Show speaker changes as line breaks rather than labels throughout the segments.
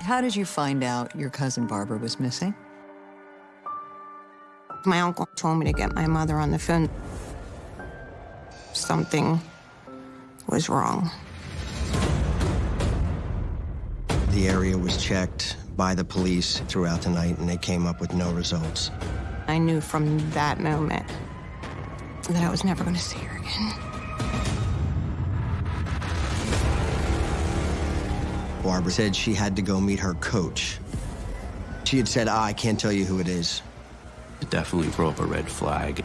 How did you find out your cousin Barbara was missing?
My uncle told me to get my mother on the phone. Something was wrong.
The area was checked by the police throughout the night, and they came up with no results.
I knew from that moment that I was never going to see her again.
Barbara said she had to go meet her coach. She had said, ah, I can't tell you who it is.
It definitely throw up a red flag.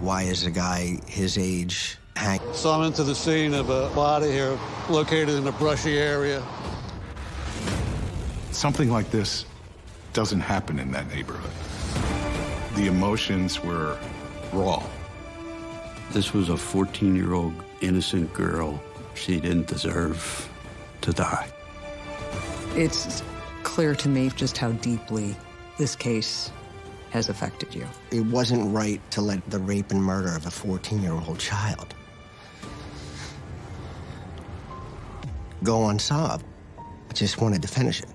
Why is a guy his age hang?
So I'm into the scene of a body here located in a brushy area.
Something like this doesn't happen in that neighborhood. The emotions were raw.
This was a 14-year-old innocent girl. She didn't deserve to die.
It's clear to me just how deeply this case has affected you.
It wasn't right to let the rape and murder of a 14-year-old child go unsolved. I just wanted to finish it.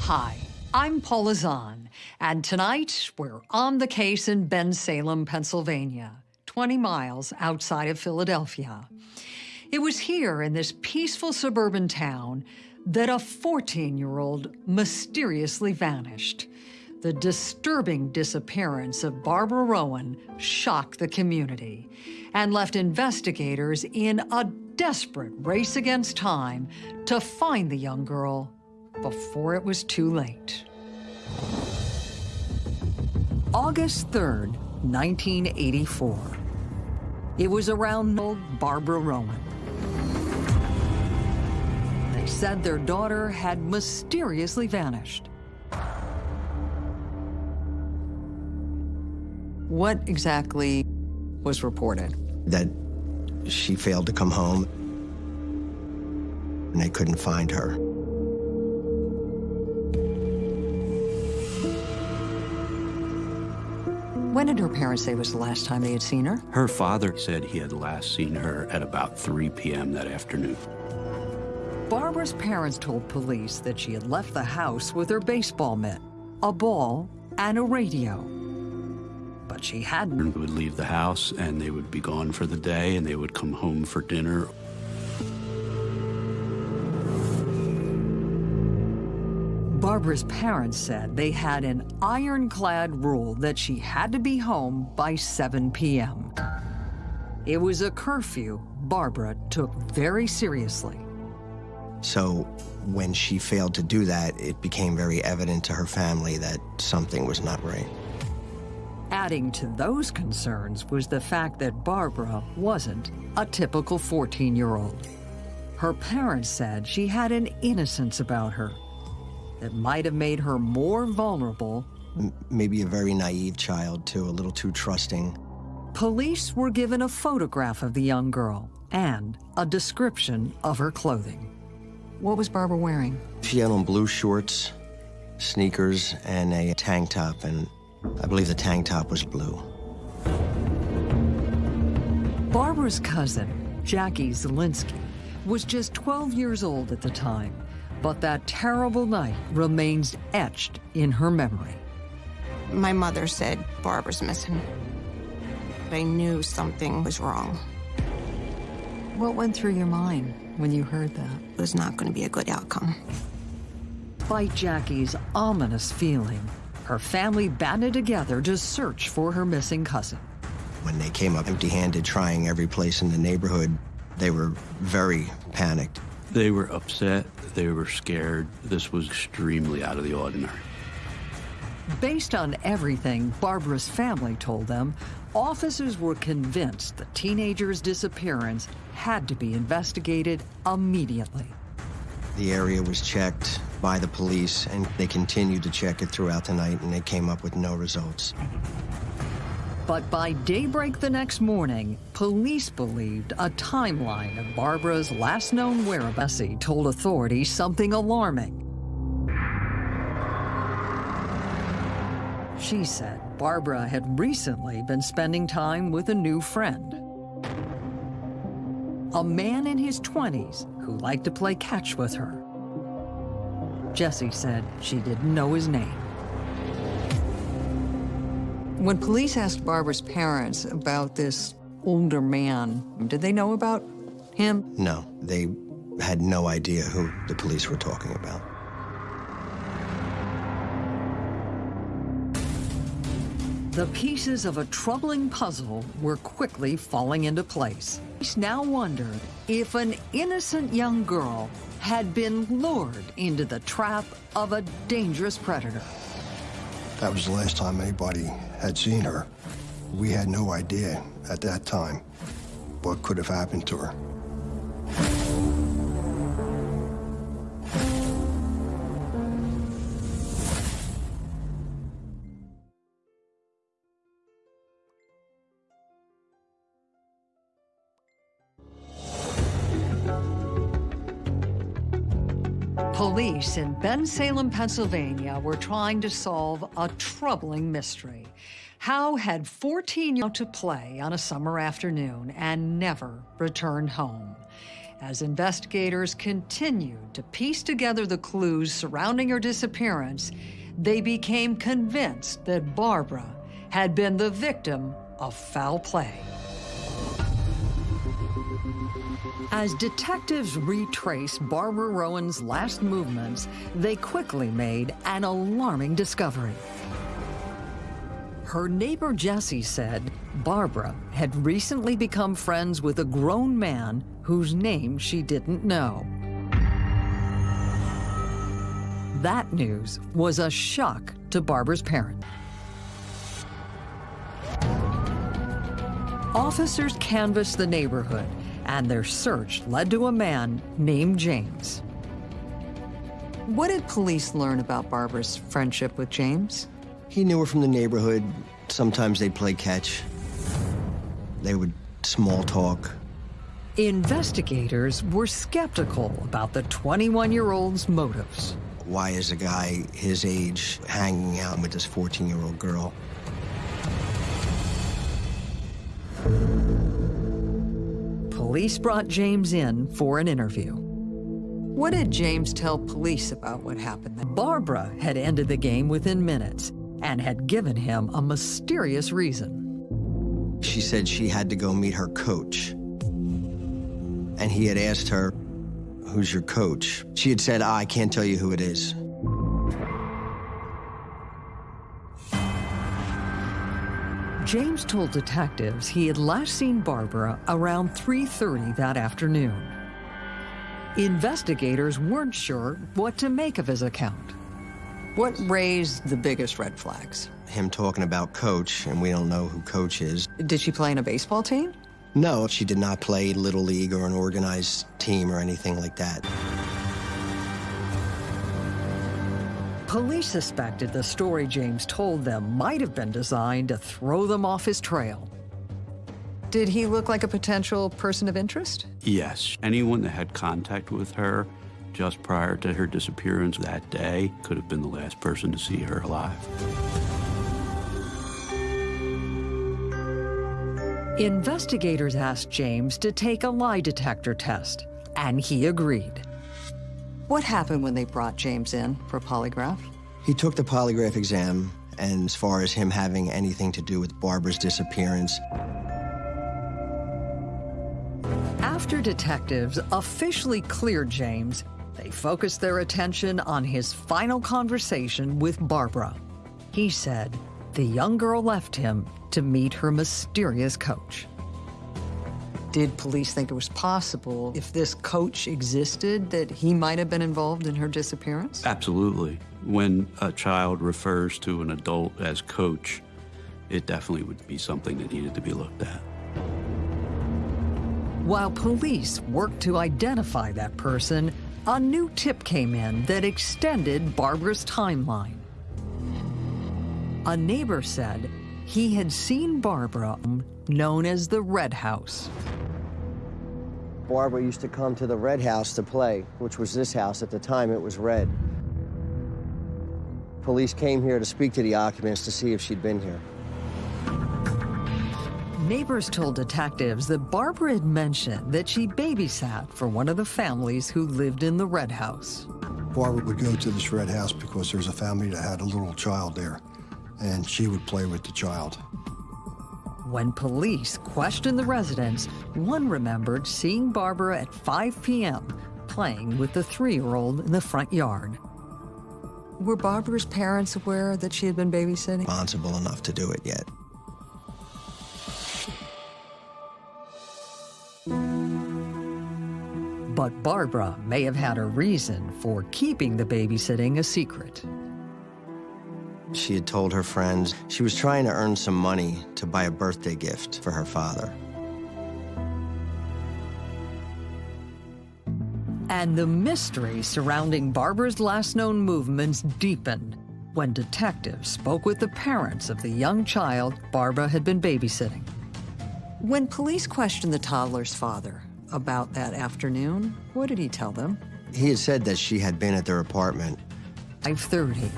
Hi, I'm Paula Zahn, and tonight we're on the case in Bensalem, Pennsylvania, 20 miles outside of Philadelphia. It was here in this peaceful suburban town that a 14-year-old mysteriously vanished. The disturbing disappearance of Barbara Rowan shocked the community and left investigators in a desperate race against time to find the young girl before it was too late. August 3rd, 1984. It was around old Barbara Rowan. They said their daughter had mysteriously vanished.
What exactly was reported?
That she failed to come home, and they couldn't find her.
When did her parents say was the last time they had seen her?
Her father said he had last seen her at about 3 p.m. that afternoon.
Barbara's parents told police that she had left the house with her baseball mitt, a ball, and a radio. But she hadn't.
Would leave the house and they would be gone for the day and they would come home for dinner.
Barbara's parents said they had an ironclad rule that she had to be home by 7 p.m. It was a curfew Barbara took very seriously.
So when she failed to do that, it became very evident to her family that something was not right.
Adding to those concerns was the fact that Barbara wasn't a typical 14-year-old. Her parents said she had an innocence about her that might have made her more vulnerable.
M maybe a very naive child, too, a little too trusting.
Police were given a photograph of the young girl and a description of her clothing.
What was Barbara wearing?
She had on blue shorts, sneakers, and a tank top, and I believe the tank top was blue.
Barbara's cousin, Jackie Zielinski, was just 12 years old at the time but that terrible night remains etched in her memory.
My mother said Barbara's missing. I knew something was wrong.
What went through your mind when you heard that?
It was not going to be a good outcome.
Despite Jackie's ominous feeling, her family banded together to search for her missing cousin.
When they came up empty-handed, trying every place in the neighborhood, they were very panicked.
They were upset. They were scared. This was extremely out of the ordinary.
Based on everything Barbara's family told them, officers were convinced the teenager's disappearance had to be investigated immediately.
The area was checked by the police, and they continued to check it throughout the night, and they came up with no results.
But by daybreak the next morning, police believed a timeline of Barbara's last known whereabouts told authorities something alarming. She said Barbara had recently been spending time with a new friend. A man in his 20s who liked to play catch with her. Jesse said she didn't know his name.
When police asked Barbara's parents about this older man, did they know about him?
No, they had no idea who the police were talking about.
The pieces of a troubling puzzle were quickly falling into place. Police now wondered if an innocent young girl had been lured into the trap of a dangerous predator.
That was the last time anybody had seen her. We had no idea at that time what could have happened to her.
Police in Bensalem, Pennsylvania were trying to solve a troubling mystery. How had 14 year old to play on a summer afternoon and never returned home? As investigators continued to piece together the clues surrounding her disappearance, they became convinced that Barbara had been the victim of foul play. As detectives retrace Barbara Rowan's last movements, they quickly made an alarming discovery. Her neighbor Jessie said Barbara had recently become friends with a grown man whose name she didn't know. That news was a shock to Barbara's parents. Officers canvassed the neighborhood, and their search led to a man named James.
What did police learn about Barbara's friendship with James?
He knew her from the neighborhood. Sometimes they'd play catch. They would small talk.
Investigators were skeptical about the 21-year-old's motives.
Why is a guy his age hanging out with this 14-year-old girl?
Police brought James in for an interview.
What did James tell police about what happened?
Barbara had ended the game within minutes and had given him a mysterious reason.
She said she had to go meet her coach. And he had asked her, who's your coach? She had said, I can't tell you who it is.
James told detectives he had last seen Barbara around 3.30 that afternoon. Investigators weren't sure what to make of his account.
What raised the biggest red flags?
Him talking about coach, and we don't know who coach is.
Did she play in a baseball team?
No, she did not play Little League or an organized team or anything like that.
Police suspected the story James told them might have been designed to throw them off his trail.
Did he look like a potential person of interest?
Yes. Anyone that had contact with her just prior to her disappearance that day could have been the last person to see her alive.
Investigators asked James to take a lie detector test, and he agreed.
What happened when they brought James in for a polygraph?
He took the polygraph exam, and as far as him having anything to do with Barbara's disappearance,
After detectives officially cleared James, they focused their attention on his final conversation with Barbara. He said the young girl left him to meet her mysterious coach.
Did police think it was possible, if this coach existed, that he might have been involved in her disappearance?
Absolutely. When a child refers to an adult as coach, it definitely would be something that needed to be looked at.
While police worked to identify that person, a new tip came in that extended Barbara's timeline. A neighbor said he had seen Barbara known as the Red House.
Barbara used to come to the red house to play, which was this house. At the time, it was red. police came here to speak to the occupants to see if she'd been here.
Neighbors told detectives that Barbara had mentioned that she babysat for one of the families who lived in the Red House.
Barbara would go to this red house because there's a family that had a little child there, and she would play with the child.
When police questioned the residents, one remembered seeing Barbara at 5 p.m. playing with the three-year-old in the front yard.
Were Barbara's parents aware that she had been babysitting?
Responsible enough to do it yet.
But Barbara may have had a reason for keeping the babysitting a secret.
She had told her friends she was trying to earn some money to buy a birthday gift for her father.
And the mystery surrounding Barbara's last known movements deepened when detectives spoke with the parents of the young child Barbara had been babysitting.
When police questioned the toddler's father about that afternoon, what did he tell them?
He had said that she had been at their apartment.
5:30.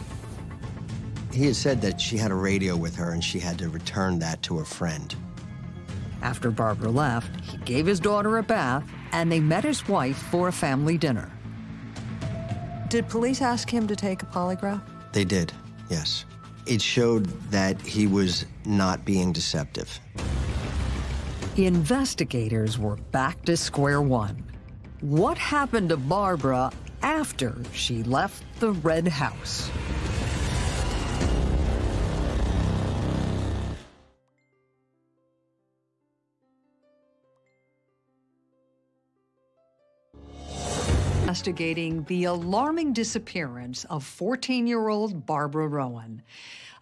He had said that she had a radio with her and she had to return that to a friend.
After Barbara left, he gave his daughter a bath and they met his wife for a family dinner.
Did police ask him to take a polygraph?
They did, yes. It showed that he was not being deceptive.
Investigators were back to square one. What happened to Barbara after she left the Red House? Investigating the alarming disappearance of 14-year-old Barbara Rowan.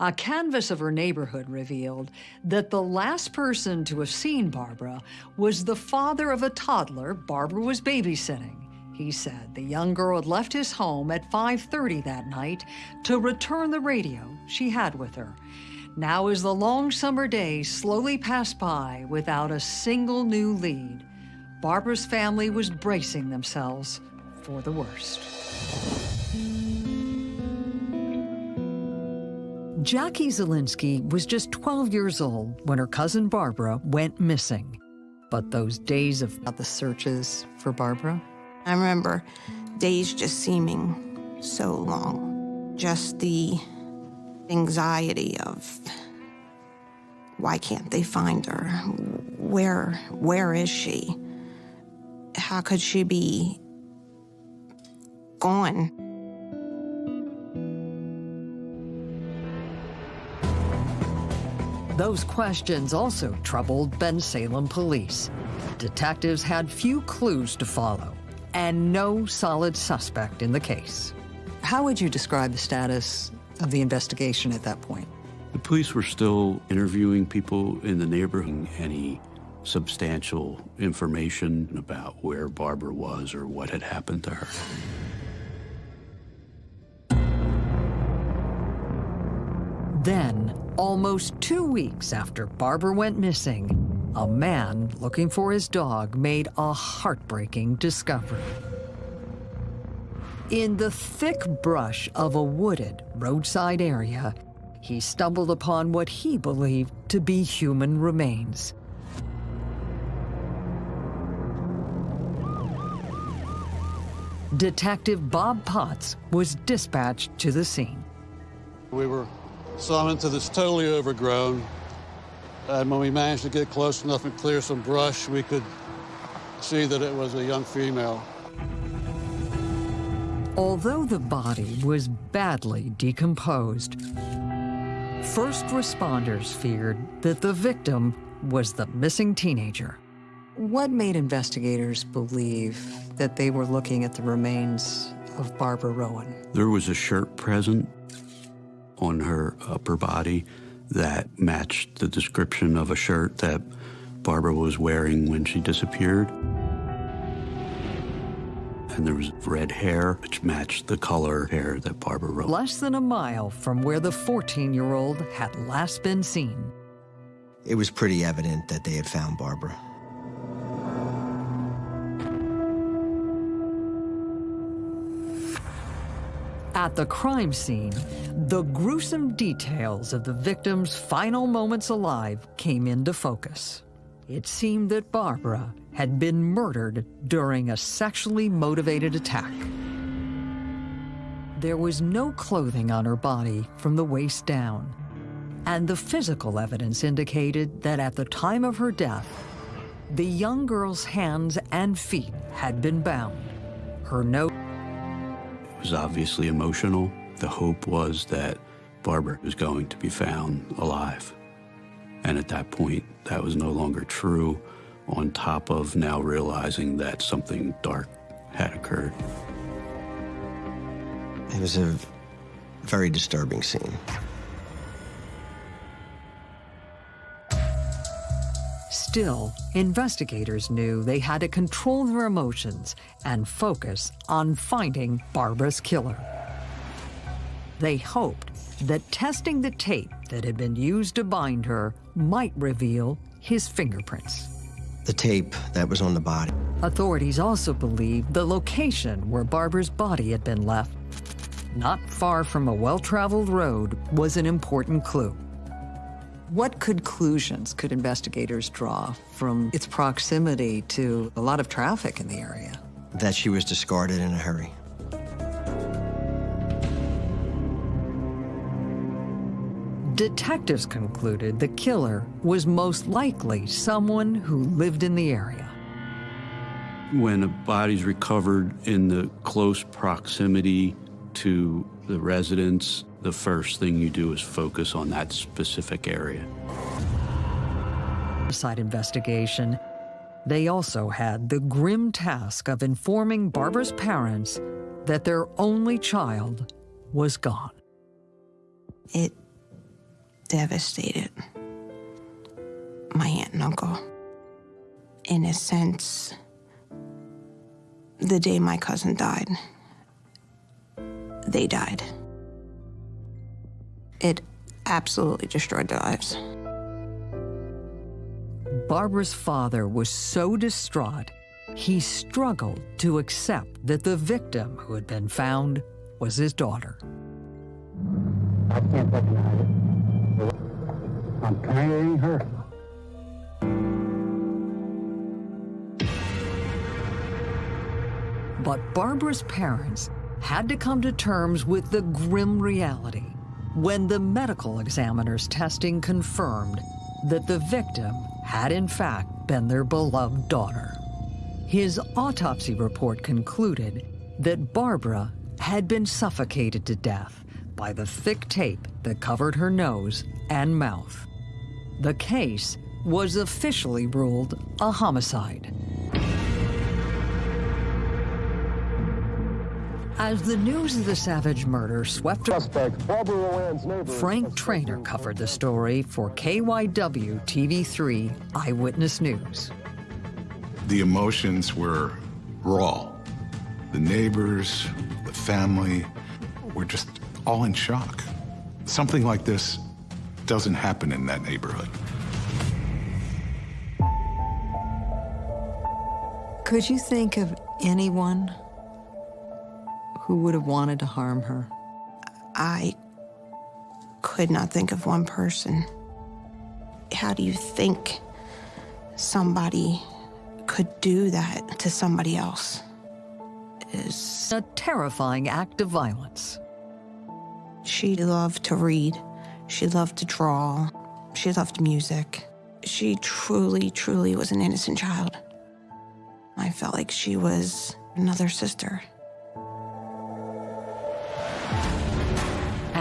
A canvass of her neighborhood revealed that the last person to have seen Barbara was the father of a toddler Barbara was babysitting. He said the young girl had left his home at 5.30 that night to return the radio she had with her. Now as the long summer days slowly passed by without a single new lead, Barbara's family was bracing themselves for the worst. Jackie Zielinski was just 12 years old when her cousin Barbara went missing. But those days of
the searches for Barbara?
I remember days just seeming so long. Just the anxiety of why can't they find her? Where where is she? How could she be gone?
Those questions also troubled Bensalem police. Detectives had few clues to follow and no solid suspect in the case.
How would you describe the status of the investigation at that point?
The police were still interviewing people in the neighborhood. Any substantial information about where Barbara was or what had happened to her.
Then, almost two weeks after Barbara went missing, a man looking for his dog made a heartbreaking discovery. In the thick brush of a wooded roadside area, he stumbled upon what he believed to be human remains. Detective Bob Potts was dispatched to the scene.
We were summoned to this totally overgrown, and when we managed to get close enough and clear some brush, we could see that it was a young female.
Although the body was badly decomposed, first responders feared that the victim was the missing teenager.
What made investigators believe that they were looking at the remains of Barbara Rowan?
There was a shirt present on her upper body that matched the description of a shirt that Barbara was wearing when she disappeared. And there was red hair, which matched the color hair that Barbara wrote.
Less than a mile from where the 14-year-old had last been seen.
It was pretty evident that they had found Barbara.
At the crime scene, the gruesome details of the victim's final moments alive came into focus. It seemed that Barbara had been murdered during a sexually motivated attack. There was no clothing on her body from the waist down, and the physical evidence indicated that at the time of her death, the young girl's hands and feet had been bound. Her note
was obviously emotional. The hope was that Barbara was going to be found alive. And at that point, that was no longer true, on top of now realizing that something dark had occurred.
It was a very disturbing scene.
Still, investigators knew they had to control their emotions and focus on finding Barbara's killer. They hoped that testing the tape that had been used to bind her might reveal his fingerprints.
The tape that was on the body.
Authorities also believed the location where Barbara's body had been left, not far from a well-traveled road, was an important clue.
What conclusions could investigators draw from its proximity to a lot of traffic in the area?
That she was discarded in a hurry.
Detectives concluded the killer was most likely someone who lived in the area.
When a body's recovered in the close proximity to the residence, the first thing you do is focus on that specific area.
Side investigation, they also had the grim task of informing Barbara's parents that their only child was gone.
It devastated my aunt and uncle. In a sense, the day my cousin died, they died. It absolutely destroyed their lives.
Barbara's father was so distraught, he struggled to accept that the victim who had been found was his daughter.
I can't recognize it. I'm carrying her.
But Barbara's parents had to come to terms with the grim reality when the medical examiner's testing confirmed that the victim had in fact been their beloved daughter. His autopsy report concluded that Barbara had been suffocated to death by the thick tape that covered her nose and mouth. The case was officially ruled a homicide. As the news of the Savage murder swept Frank Trainer covered the story for KYW TV3 Eyewitness News.
The emotions were raw. The neighbors, the family were just all in shock. Something like this doesn't happen in that neighborhood.
Could you think of anyone who would have wanted to harm her?
I could not think of one person. How do you think somebody could do that to somebody else? Is
a terrifying act of violence.
She loved to read. She loved to draw. She loved music. She truly, truly was an innocent child. I felt like she was another sister.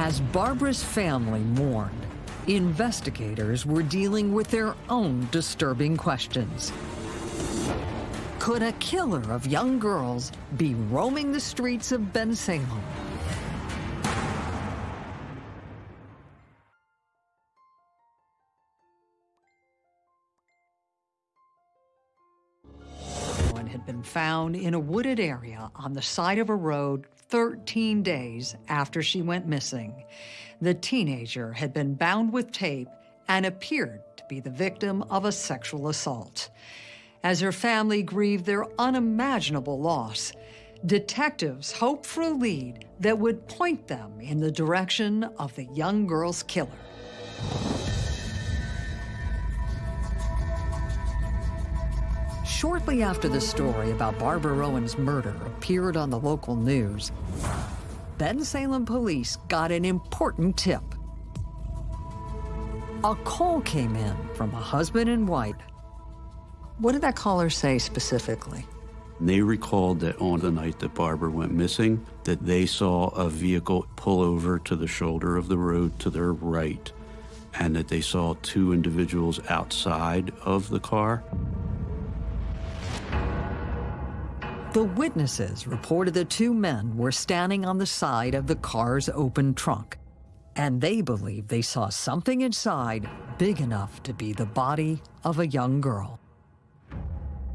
As Barbara's family mourned, investigators were dealing with their own disturbing questions. Could a killer of young girls be roaming the streets of Bensalem? One had been found in a wooded area on the side of a road 13 days after she went missing. The teenager had been bound with tape and appeared to be the victim of a sexual assault. As her family grieved their unimaginable loss, detectives hoped for a lead that would point them in the direction of the young girl's killer. Shortly after the story about Barbara Rowan's murder appeared on the local news, Bensalem police got an important tip. A call came in from a husband and wife. What did that caller say specifically?
They recalled that on the night that Barbara went missing, that they saw a vehicle pull over to the shoulder of the road to their right, and that they saw two individuals outside of the car.
The witnesses reported the two men were standing on the side of the car's open trunk, and they believed they saw something inside big enough to be the body of a young girl.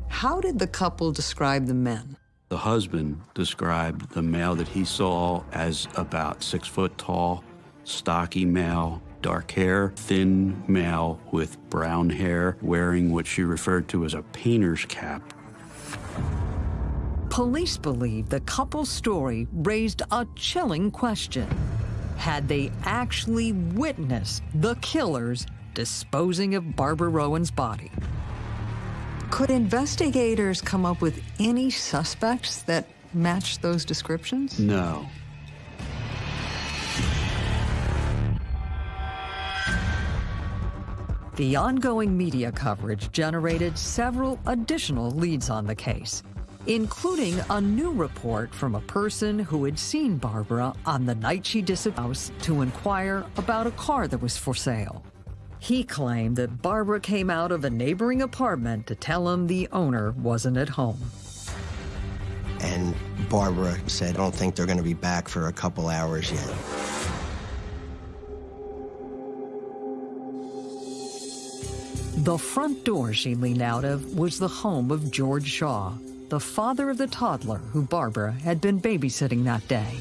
How did the couple describe the men?
The husband described the male that he saw as about six foot tall, stocky male, dark hair, thin male with brown hair, wearing what she referred to as a painter's cap
Police believe the couple's story raised a chilling question. Had they actually witnessed the killers disposing of Barbara Rowan's body? Could investigators come up with any suspects that matched those descriptions?
No.
The ongoing media coverage generated several additional leads on the case including a new report from a person who had seen Barbara on the night she disappeared to inquire about a car that was for sale. He claimed that Barbara came out of a neighboring apartment to tell him the owner wasn't at home.
And Barbara said, I don't think they're going to be back for a couple hours yet.
The front door she leaned out of was the home of George Shaw, the father of the toddler who Barbara had been babysitting that day.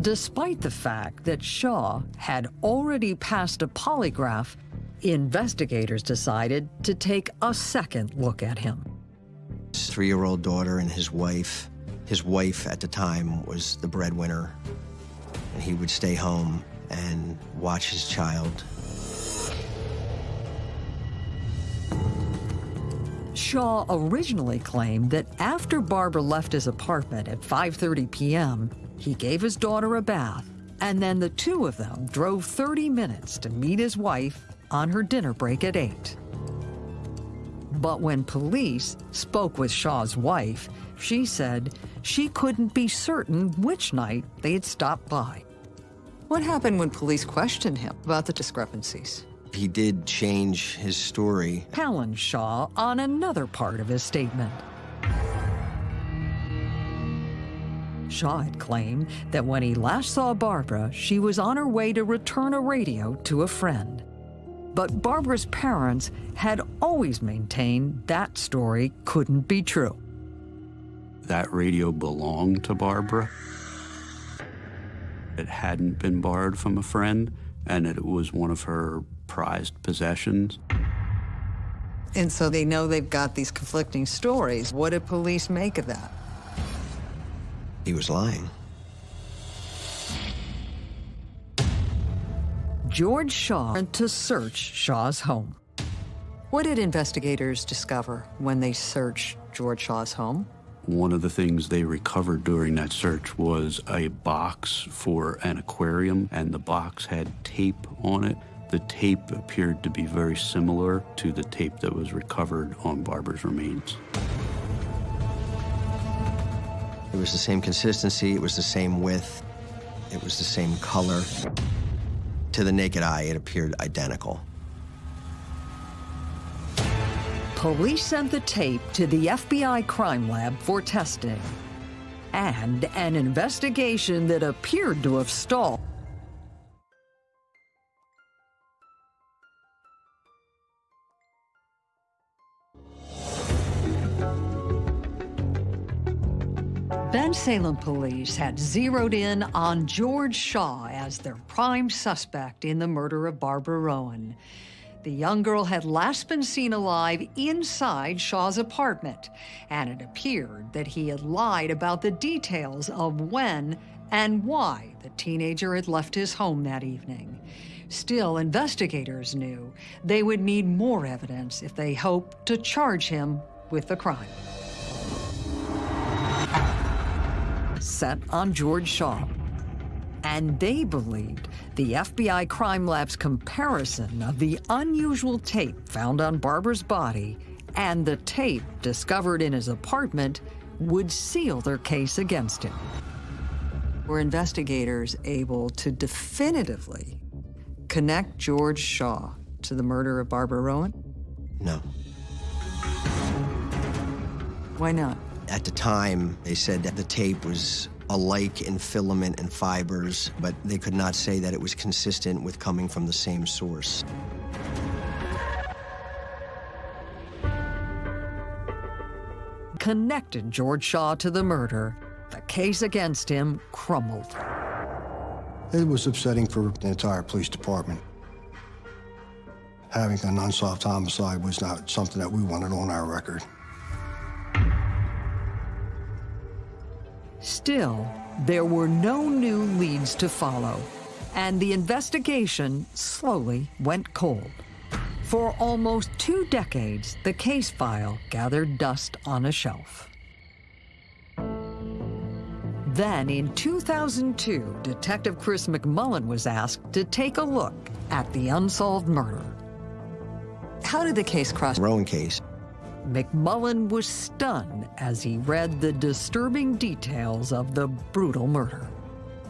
Despite the fact that Shaw had already passed a polygraph, investigators decided to take a second look at him.
His three-year-old daughter and his wife. His wife at the time was the breadwinner, and he would stay home and watch his child
Shaw originally claimed that after Barbara left his apartment at 5.30 p.m., he gave his daughter a bath, and then the two of them drove 30 minutes to meet his wife on her dinner break at 8. But when police spoke with Shaw's wife, she said she couldn't be certain which night they had stopped by.
What happened when police questioned him about the discrepancies?
He did change his story.
Challenged Shaw on another part of his statement. Shaw had claimed that when he last saw Barbara, she was on her way to return a radio to a friend. But Barbara's parents had always maintained that story couldn't be true.
That radio belonged to Barbara. It hadn't been borrowed from a friend, and it was one of her prized possessions.
And so they know they've got these conflicting stories. What did police make of that?
He was lying.
George Shaw went to search Shaw's home.
What did investigators discover when they searched George Shaw's home?
One of the things they recovered during that search was a box for an aquarium, and the box had tape on it the tape appeared to be very similar to the tape that was recovered on Barber's remains.
It was the same consistency, it was the same width, it was the same color. To the naked eye, it appeared identical.
Police sent the tape to the FBI crime lab for testing. And an investigation that appeared to have stalled. Bensalem police had zeroed in on George Shaw as their prime suspect in the murder of Barbara Rowan. The young girl had last been seen alive inside Shaw's apartment, and it appeared that he had lied about the details of when and why the teenager had left his home that evening. Still, investigators knew they would need more evidence if they hoped to charge him with the crime. Set on George Shaw. And they believed the FBI Crime Lab's comparison of the unusual tape found on Barbara's body and the tape discovered in his apartment would seal their case against him.
Were investigators able to definitively connect George Shaw to the murder of Barbara Rowan?
No.
Why not?
At the time, they said that the tape was alike in filament and fibers, but they could not say that it was consistent with coming from the same source.
Connected George Shaw to the murder, the case against him crumbled.
It was upsetting for the entire police department. Having an unsolved homicide was not something that we wanted on our record.
Still, there were no new leads to follow, and the investigation slowly went cold. For almost two decades, the case file gathered dust on a shelf. Then, in 2002, Detective Chris McMullen was asked to take a look at the unsolved murder.
How did the case cross?
Rowan case.
McMullen was stunned as he read the disturbing details of the brutal murder.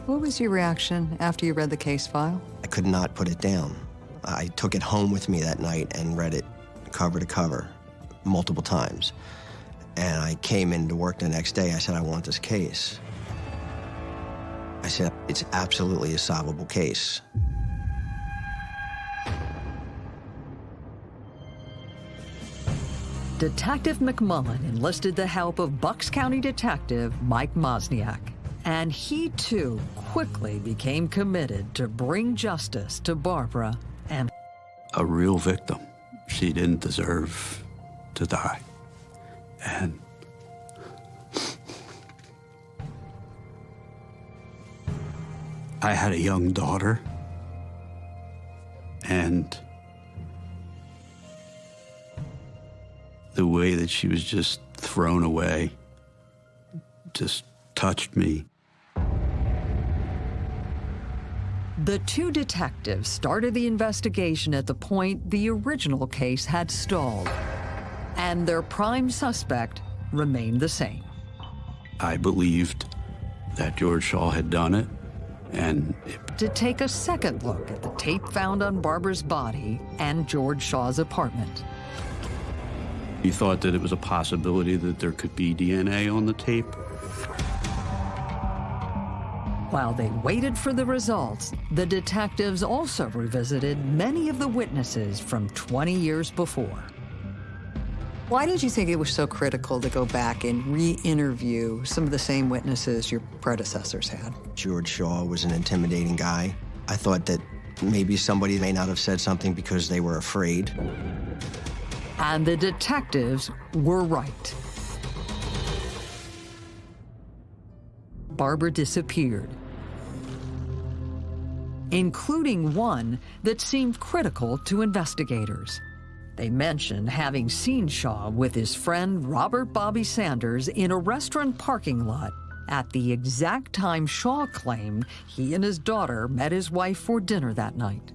What was your reaction after you read the case file?
I could not put it down. I took it home with me that night and read it cover to cover multiple times. And I came into work the next day. I said, I want this case. I said, it's absolutely a solvable case.
Detective McMullen enlisted the help of Bucks County Detective Mike Mosniak, and he too quickly became committed to bring justice to Barbara and
a real victim. She didn't deserve to die. And I had a young daughter, and the way that she was just thrown away just touched me.
The two detectives started the investigation at the point the original case had stalled, and their prime suspect remained the same.
I believed that George Shaw had done it, and it,
to take a second look at the tape found on Barbara's body and George Shaw's apartment.
He thought that it was a possibility that there could be DNA on the tape.
While they waited for the results, the detectives also revisited many of the witnesses from 20 years before.
Why did you think it was so critical to go back and re-interview some of the same witnesses your predecessors had?
George Shaw was an intimidating guy. I thought that maybe somebody may not have said something because they were afraid.
And the detectives were right. Barbara disappeared, including one that seemed critical to investigators. They mentioned having seen Shaw with his friend Robert Bobby Sanders in a restaurant parking lot at the exact time Shaw claimed he and his daughter met his wife for dinner that night.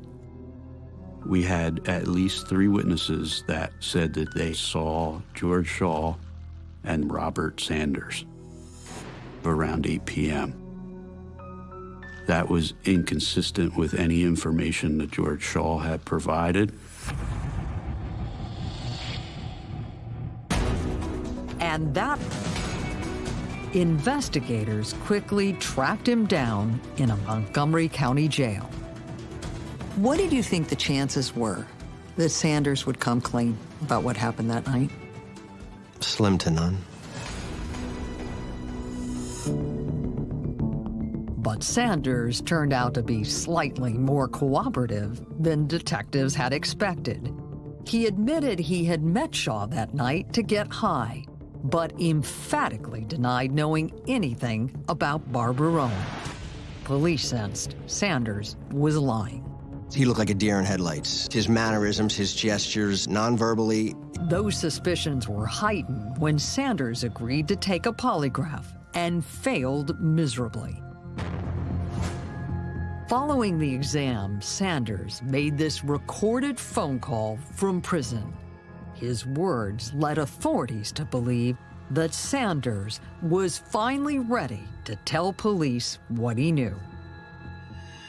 We had at least three witnesses that said that they saw George Shaw and Robert Sanders around 8 p.m. That was inconsistent with any information that George Shaw had provided.
And that investigators quickly tracked him down in a Montgomery County jail.
What did you think the chances were that Sanders would come clean about what happened that night?
Slim to none.
But But Sanders turned out to be slightly more cooperative than detectives had expected. He admitted he had met Shaw that night to get high, but emphatically denied knowing anything about Barbara Rowan. Police sensed Sanders was lying.
He looked like a deer in headlights. His mannerisms, his gestures, non-verbally.
Those suspicions were heightened when Sanders agreed to take a polygraph and failed miserably. Following the exam, Sanders made this recorded phone call from prison. His words led authorities to believe that Sanders was finally ready to tell police what he knew.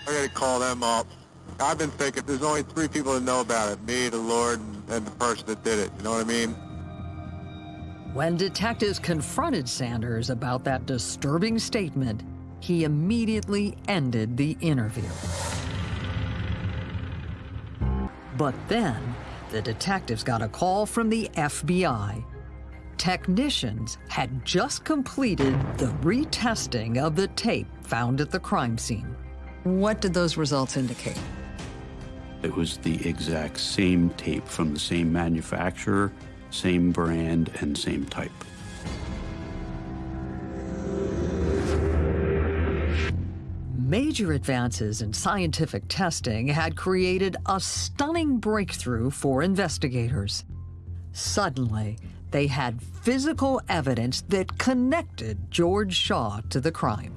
I gotta call them up. I've been thinking there's only three people that know about it, me, the Lord, and the person that did it. You know what I mean?
When detectives confronted Sanders about that disturbing statement, he immediately ended the interview. But then, the detectives got a call from the FBI. Technicians had just completed the retesting of the tape found at the crime scene.
What did those results indicate?
It was the exact same tape from the same manufacturer, same brand, and same type.
Major advances in scientific testing had created a stunning breakthrough for investigators. Suddenly, they had physical evidence that connected George Shaw to the crime.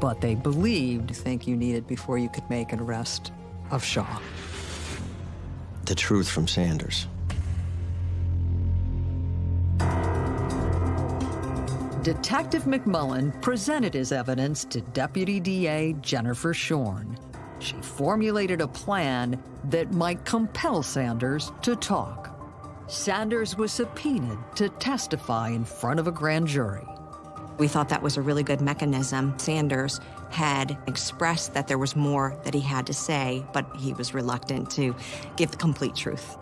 But they believed
think you needed before you could make an arrest of Shaw.
The truth from Sanders.
Detective McMullen presented his evidence to Deputy DA Jennifer Schorn. She formulated a plan that might compel Sanders to talk. Sanders was subpoenaed to testify in front of a grand jury.
We thought that was a really good mechanism. Sanders had expressed that there was more that he had to say, but he was reluctant to give the complete truth.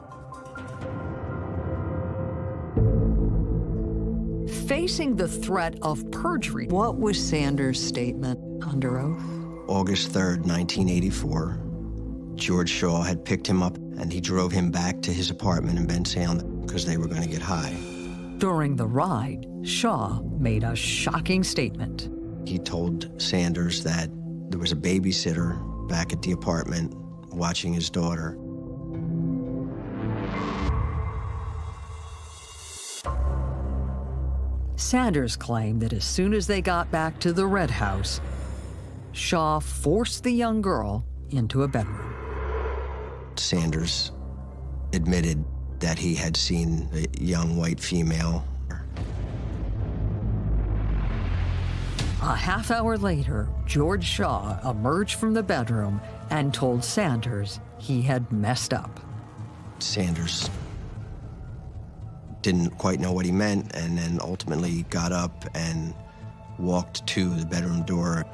Facing the threat of perjury,
What was Sanders' statement under oath?
August 3rd, 1984. George Shaw had picked him up and he drove him back to his apartment in Bensalem because they were going to get high.
during the ride, Shaw made a shocking statement.
He told Sanders that there was a babysitter back at the apartment watching his daughter.
Sanders claimed that as soon as they got back to the Red House, Shaw forced the young girl into a bedroom.
Sanders admitted that he had seen a young white female.
A half hour later, George Shaw emerged from the bedroom and told Sanders he had messed up.
Sanders didn't quite know what he meant and then ultimately got up and walked to the bedroom door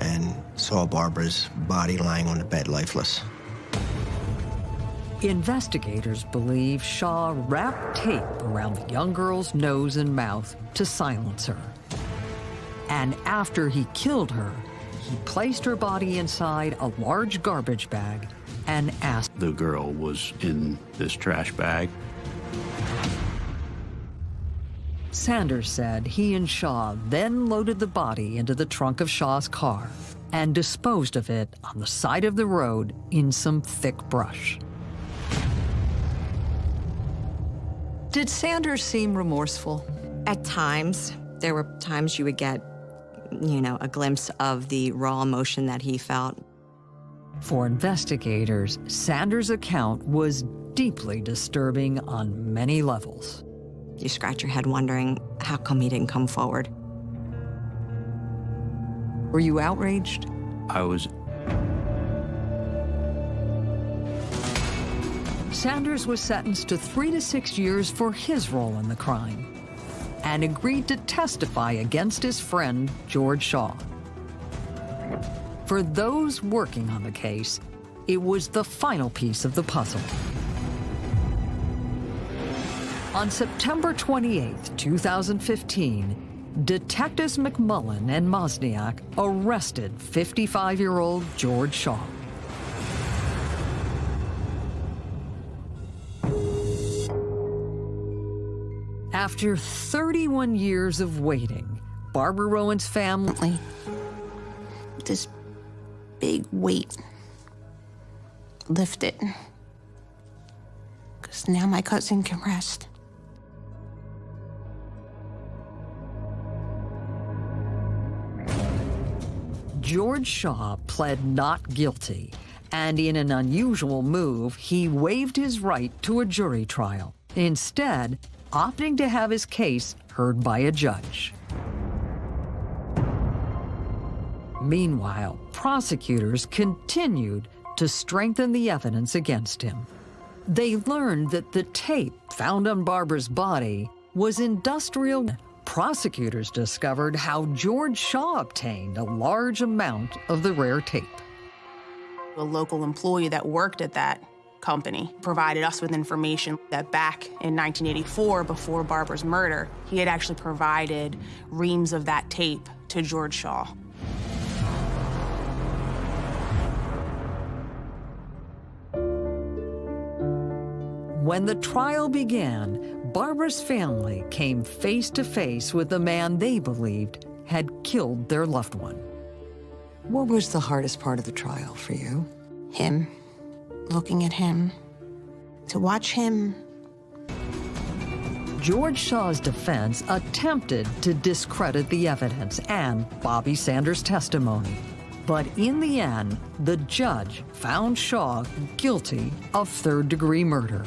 and saw Barbara's body lying on the bed lifeless.
Investigators believe Shaw wrapped tape around the young girl's nose and mouth to silence her. And after he killed her, he placed her body inside a large garbage bag and asked
The girl was in this trash bag.
Sanders said he and Shaw then loaded the body into the trunk of Shaw's car and disposed of it on the side of the road in some thick brush.
Did Sanders seem remorseful?
At times, there were times you would get, you know, a glimpse of the raw emotion that he felt.
For investigators, Sanders' account was deeply disturbing on many levels.
You scratch your head wondering how come he didn't come forward.
Were you outraged?
I was
Sanders was sentenced to three to six years for his role in the crime and agreed to testify against his friend, George Shaw. For those working on the case, it was the final piece of the puzzle. On September 28, 2015, Detectives McMullen and Mosniak arrested 55-year-old George Shaw. After 31 years of waiting, Barbara Rowan's family...
This big weight lifted. Because now my cousin can rest.
George Shaw pled not guilty, and in an unusual move, he waived his right to a jury trial, instead opting to have his case heard by a judge. Meanwhile, prosecutors continued to strengthen the evidence against him. They learned that the tape found on Barbara's body was industrial. Prosecutors discovered how George Shaw obtained a large amount of the rare tape.
A local employee that worked at that company provided us with information that back in 1984, before Barbara's murder, he had actually provided reams of that tape to George Shaw.
When the trial began, Barbara's family came face to face with the man they believed had killed their loved one.
What was the hardest part of the trial for you?
Him. Looking at him. To watch him.
George Shaw's defense attempted to discredit the evidence and Bobby Sanders' testimony. But in the end, the judge found Shaw guilty of third-degree murder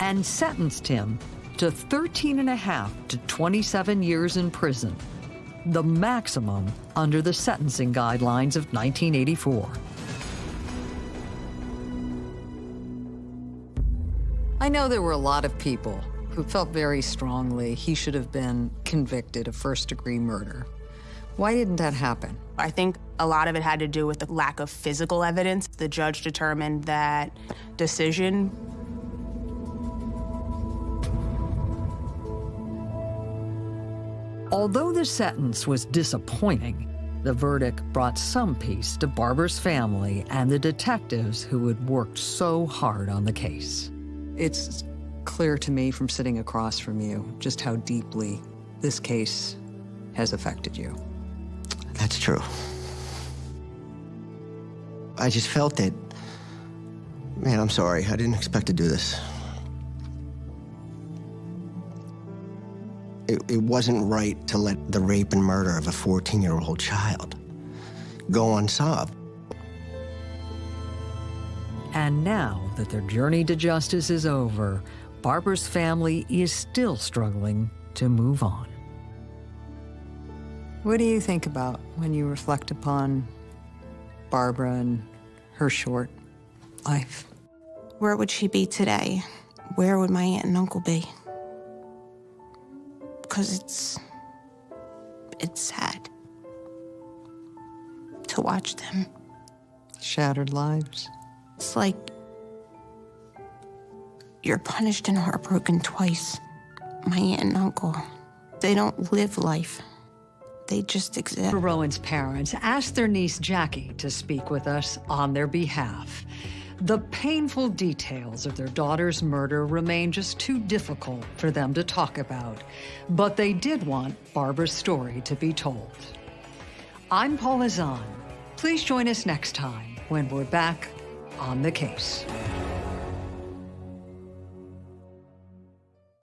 and sentenced him to 13 and a half to 27 years in prison, the maximum under the sentencing guidelines of 1984.
I know there were a lot of people who felt very strongly he should have been convicted of first-degree murder. Why didn't that happen?
I think a lot of it had to do with the lack of physical evidence. The judge determined that decision
Although the sentence was disappointing, the verdict brought some peace to Barbara's family and the detectives who had worked so hard on the case.
It's clear to me from sitting across from you just how deeply this case has affected you.
That's true. I just felt it. Man, I'm sorry. I didn't expect to do this. It, it wasn't right to let the rape and murder of a 14-year-old child go unsolved.
And now that their journey to justice is over, Barbara's family is still struggling to move on.
What do you think about when you reflect upon Barbara and her short life?
Where would she be today? Where would my aunt and uncle be? Because it's. it's sad to watch them.
Shattered lives.
It's like you're punished and heartbroken twice. My aunt and uncle, they don't live life. They just exist.
Rowan's parents asked their niece Jackie to speak with us on their behalf. The painful details of their daughter's murder remain just too difficult for them to talk about, but they did want Barbara's story to be told. I'm Paula Zahn. Please join us next time when we're back on the case.